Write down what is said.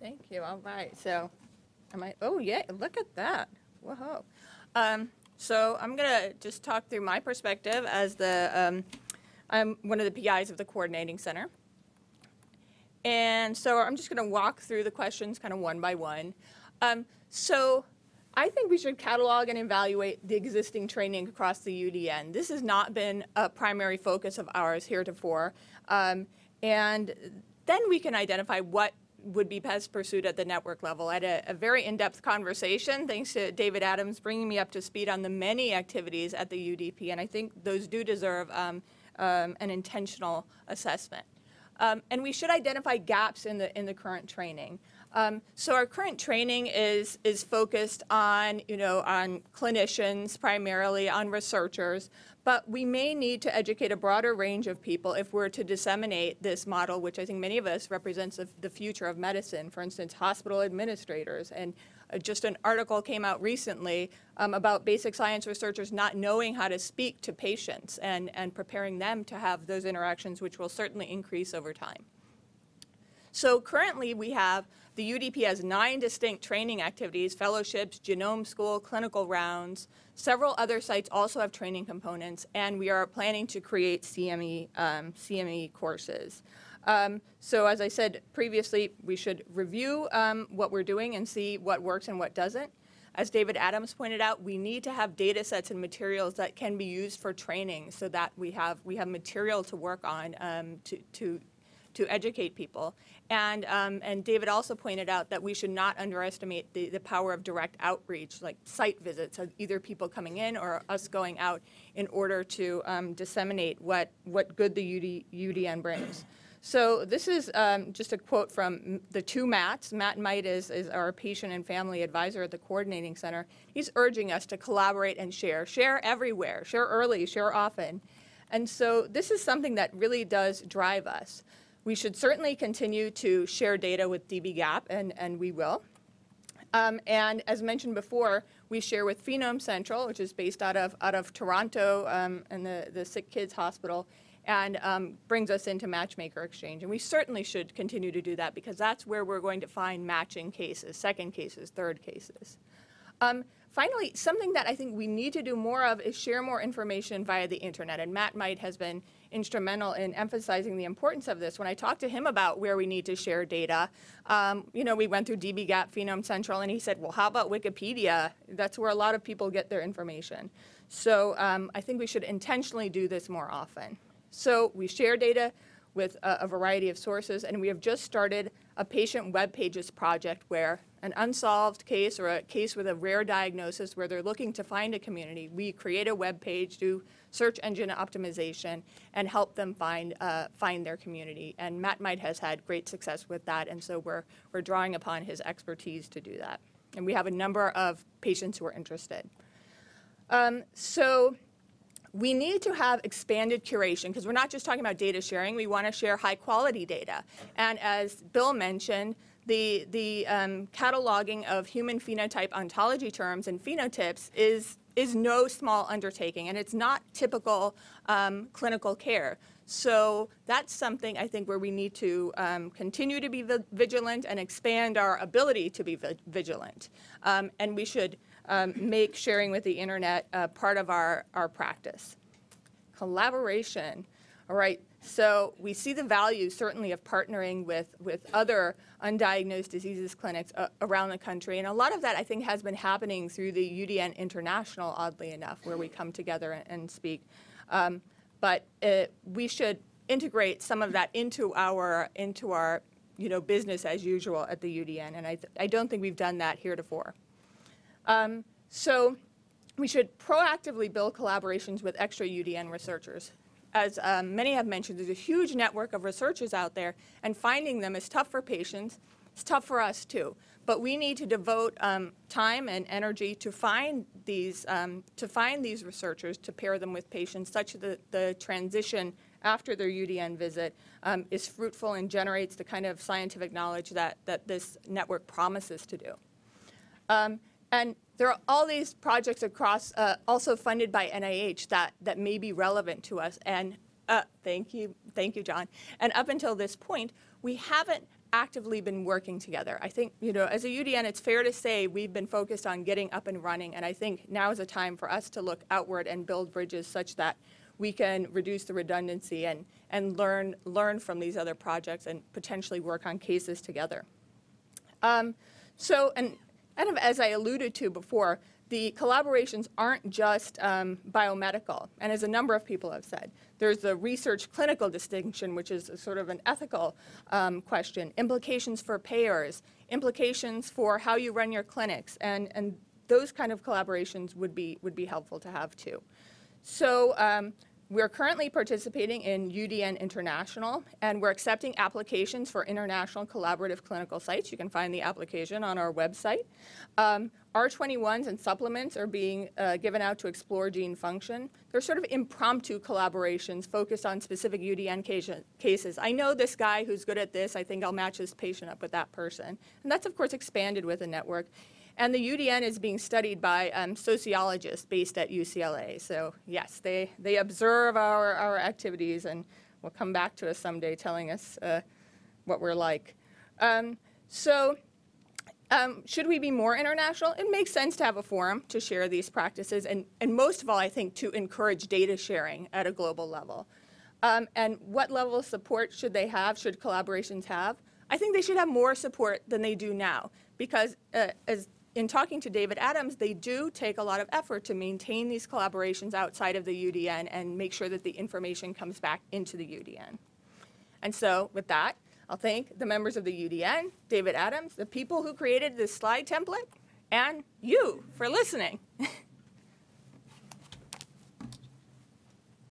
Thank you. All right. So, I? Oh, yeah. Look at that. Whoa. Um, so I'm gonna just talk through my perspective as the um, I'm one of the PIs of the coordinating center. And so I'm just gonna walk through the questions kind of one by one. Um, so I think we should catalog and evaluate the existing training across the UDN. This has not been a primary focus of ours heretofore. Um, and then we can identify what would be best pursued at the network level. I had a, a very in-depth conversation, thanks to David Adams bringing me up to speed on the many activities at the UDP, and I think those do deserve um, um, an intentional assessment. Um, and we should identify gaps in the, in the current training. Um, so our current training is, is focused on, you know, on clinicians primarily, on researchers, but we may need to educate a broader range of people if we're to disseminate this model, which I think many of us represents the future of medicine, for instance, hospital administrators. And uh, just an article came out recently um, about basic science researchers not knowing how to speak to patients and, and preparing them to have those interactions, which will certainly increase over time. So currently we have the UDP has nine distinct training activities, fellowships, genome school, clinical rounds. Several other sites also have training components, and we are planning to create CME, um, CME courses. Um, so as I said previously, we should review um, what we're doing and see what works and what doesn't. As David Adams pointed out, we need to have data sets and materials that can be used for training so that we have, we have material to work on um, to, to to educate people. And, um, and David also pointed out that we should not underestimate the, the power of direct outreach, like site visits, either people coming in or us going out in order to um, disseminate what, what good the UD, UDN brings. So this is um, just a quote from the two Matts. Matt Might is, is our patient and family advisor at the coordinating center. He's urging us to collaborate and share. Share everywhere, share early, share often. And so this is something that really does drive us. We should certainly continue to share data with dbGaP, and, and we will. Um, and as mentioned before, we share with Phenome Central, which is based out of, out of Toronto um, and the, the Sick Kids Hospital, and um, brings us into Matchmaker Exchange. And we certainly should continue to do that because that's where we're going to find matching cases, second cases, third cases. Um, finally, something that I think we need to do more of is share more information via the internet. And Matt Might has been instrumental in emphasizing the importance of this. When I talked to him about where we need to share data, um, you know, we went through dbGaP, Phenome Central, and he said, well, how about Wikipedia? That's where a lot of people get their information. So um, I think we should intentionally do this more often. So we share data with a, a variety of sources, and we have just started a patient web pages project where an unsolved case or a case with a rare diagnosis where they're looking to find a community, we create a web page, do search engine optimization, and help them find, uh, find their community. And Matt Might has had great success with that, and so we're, we're drawing upon his expertise to do that. And we have a number of patients who are interested. Um, so we need to have expanded curation because we're not just talking about data sharing. We want to share high quality data. And as Bill mentioned, the, the um, cataloging of human phenotype ontology terms and phenotypes is, is no small undertaking, and it's not typical um, clinical care. So that's something I think where we need to um, continue to be vigilant and expand our ability to be vigilant. Um, and we should um, make sharing with the internet uh, part of our, our practice. Collaboration. All right, so we see the value certainly of partnering with, with other undiagnosed diseases clinics uh, around the country. And a lot of that I think has been happening through the UDN International, oddly enough, where we come together and, and speak. Um, but it, we should integrate some of that into our, into our you know, business as usual at the UDN. And I, I don't think we've done that heretofore. Um, so we should proactively build collaborations with extra UDN researchers as um, many have mentioned, there's a huge network of researchers out there, and finding them is tough for patients. It's tough for us, too. But we need to devote um, time and energy to find these um, to find these researchers to pair them with patients, such that the transition after their UDN visit um, is fruitful and generates the kind of scientific knowledge that that this network promises to do. And there are all these projects across, uh, also funded by NIH that, that may be relevant to us. And uh, thank you, thank you, John. And up until this point, we haven't actively been working together. I think, you know, as a UDN, it's fair to say we've been focused on getting up and running, and I think now is a time for us to look outward and build bridges such that we can reduce the redundancy and, and learn, learn from these other projects and potentially work on cases together. Um, so, and kind of as I alluded to before, the collaborations aren't just um, biomedical, and as a number of people have said, there's the research clinical distinction, which is a sort of an ethical um, question, implications for payers, implications for how you run your clinics, and, and those kind of collaborations would be, would be helpful to have too. So um, we're currently participating in UDN International, and we're accepting applications for international collaborative clinical sites. You can find the application on our website. Um, R21s and supplements are being uh, given out to explore gene function. They're sort of impromptu collaborations focused on specific UDN cases. I know this guy who's good at this. I think I'll match this patient up with that person. And that's, of course, expanded with a network. And the UDN is being studied by um, sociologists based at UCLA. So yes, they, they observe our, our activities and will come back to us someday telling us uh, what we're like. Um, so um, should we be more international? It makes sense to have a forum to share these practices and, and most of all, I think, to encourage data sharing at a global level. Um, and what level of support should they have, should collaborations have? I think they should have more support than they do now because uh, as in talking to David Adams, they do take a lot of effort to maintain these collaborations outside of the UDN and make sure that the information comes back into the UDN. And so with that, I'll thank the members of the UDN, David Adams, the people who created this slide template, and you for listening.